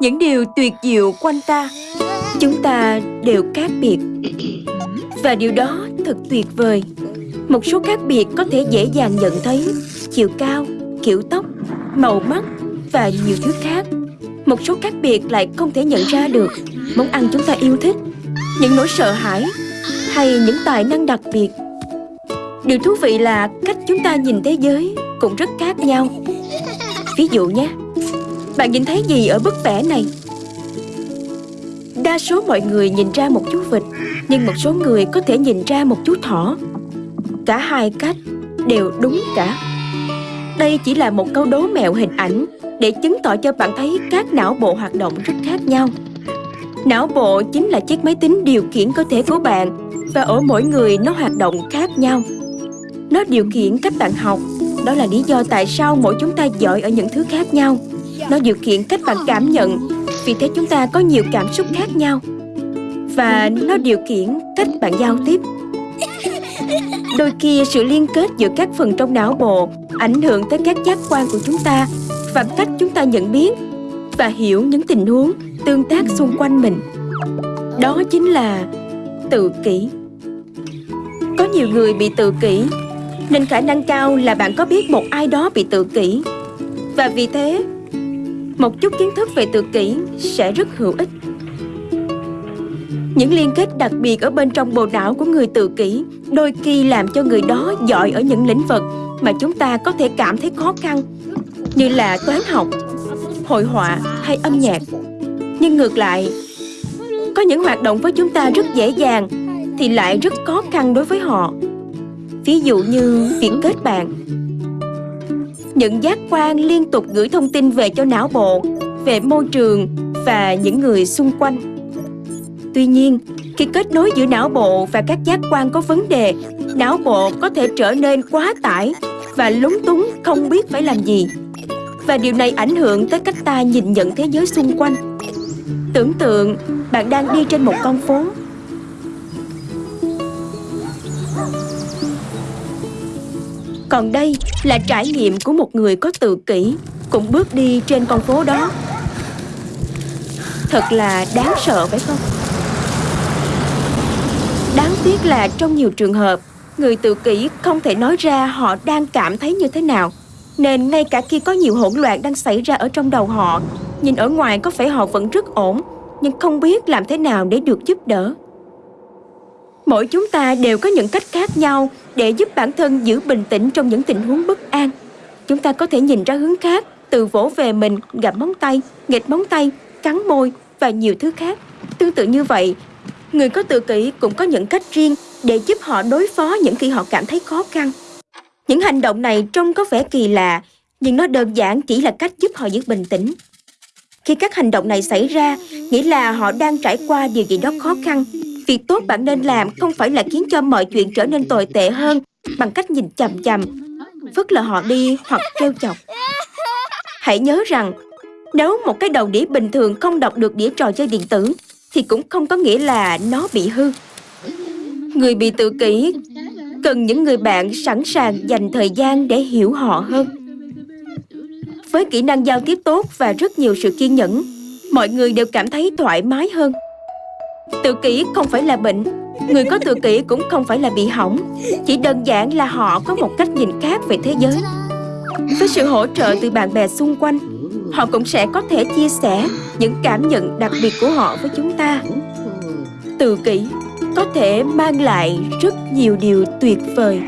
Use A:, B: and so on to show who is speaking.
A: những điều tuyệt diệu quanh ta, chúng ta đều khác biệt. Và điều đó thật tuyệt vời. Một số khác biệt có thể dễ dàng nhận thấy. Chiều cao, kiểu tóc, màu mắt và nhiều thứ khác. Một số khác biệt lại không thể nhận ra được. Món ăn chúng ta yêu thích, những nỗi sợ hãi hay những tài năng đặc biệt. Điều thú vị là cách chúng ta nhìn thế giới cũng rất khác nhau. Ví dụ nhé bạn nhìn thấy gì ở bức vẽ này? Đa số mọi người nhìn ra một chú vịt, nhưng một số người có thể nhìn ra một chú thỏ. Cả hai cách đều đúng cả. Đây chỉ là một câu đố mẹo hình ảnh để chứng tỏ cho bạn thấy các não bộ hoạt động rất khác nhau. Não bộ chính là chiếc máy tính điều khiển cơ thể của bạn và ở mỗi người nó hoạt động khác nhau. Nó điều khiển cách bạn học, đó là lý do tại sao mỗi chúng ta giỏi ở những thứ khác nhau nó điều khiển cách bạn cảm nhận. Vì thế chúng ta có nhiều cảm xúc khác nhau. Và nó điều khiển cách bạn giao tiếp. Đôi khi sự liên kết giữa các phần trong não bộ ảnh hưởng tới các giác quan của chúng ta và cách chúng ta nhận biết và hiểu những tình huống tương tác xung quanh mình. Đó chính là tự kỷ. Có nhiều người bị tự kỷ, nên khả năng cao là bạn có biết một ai đó bị tự kỷ. Và vì thế một chút kiến thức về tự kỷ sẽ rất hữu ích những liên kết đặc biệt ở bên trong bộ não của người tự kỷ đôi khi làm cho người đó giỏi ở những lĩnh vực mà chúng ta có thể cảm thấy khó khăn như là toán học, hội họa hay âm nhạc. Nhưng ngược lại, có những hoạt động với chúng ta rất dễ dàng thì lại rất khó khăn đối với họ. Ví dụ như việc kết bạn. Những giác quan liên tục gửi thông tin về cho não bộ, về môi trường và những người xung quanh. Tuy nhiên, khi kết nối giữa não bộ và các giác quan có vấn đề, não bộ có thể trở nên quá tải và lúng túng không biết phải làm gì. Và điều này ảnh hưởng tới cách ta nhìn nhận thế giới xung quanh. Tưởng tượng bạn đang đi trên một con phố. Còn đây là trải nghiệm của một người có tự kỷ cũng bước đi trên con phố đó. Thật là đáng sợ phải không? Đáng tiếc là trong nhiều trường hợp, người tự kỷ không thể nói ra họ đang cảm thấy như thế nào. Nên ngay cả khi có nhiều hỗn loạn đang xảy ra ở trong đầu họ, nhìn ở ngoài có vẻ họ vẫn rất ổn, nhưng không biết làm thế nào để được giúp đỡ. Mỗi chúng ta đều có những cách khác nhau để giúp bản thân giữ bình tĩnh trong những tình huống bất an. Chúng ta có thể nhìn ra hướng khác, từ vỗ về mình, gặm móng tay, nghịch móng tay, cắn môi và nhiều thứ khác. Tương tự như vậy, Người có tự kỷ cũng có những cách riêng để giúp họ đối phó những khi họ cảm thấy khó khăn. Những hành động này trông có vẻ kỳ lạ, nhưng nó đơn giản chỉ là cách giúp họ giữ bình tĩnh. Khi các hành động này xảy ra, nghĩa là họ đang trải qua điều gì đó khó khăn. Việc tốt bạn nên làm không phải là khiến cho mọi chuyện trở nên tồi tệ hơn bằng cách nhìn chằm chằm, vứt lờ họ đi hoặc trêu chọc. Hãy nhớ rằng, nếu một cái đầu đĩa bình thường không đọc được đĩa trò chơi điện tử thì cũng không có nghĩa là nó bị hư. Người bị tự kỷ cần những người bạn sẵn sàng dành thời gian để hiểu họ hơn. Với kỹ năng giao tiếp tốt và rất nhiều sự kiên nhẫn, mọi người đều cảm thấy thoải mái hơn. Tự kỷ không phải là bệnh, người có tự kỷ cũng không phải là bị hỏng, chỉ đơn giản là họ có một cách nhìn khác về thế giới. Với sự hỗ trợ từ bạn bè xung quanh, họ cũng sẽ có thể chia sẻ những cảm nhận đặc biệt của họ với chúng ta. Tự kỷ có thể mang lại rất nhiều điều tuyệt vời.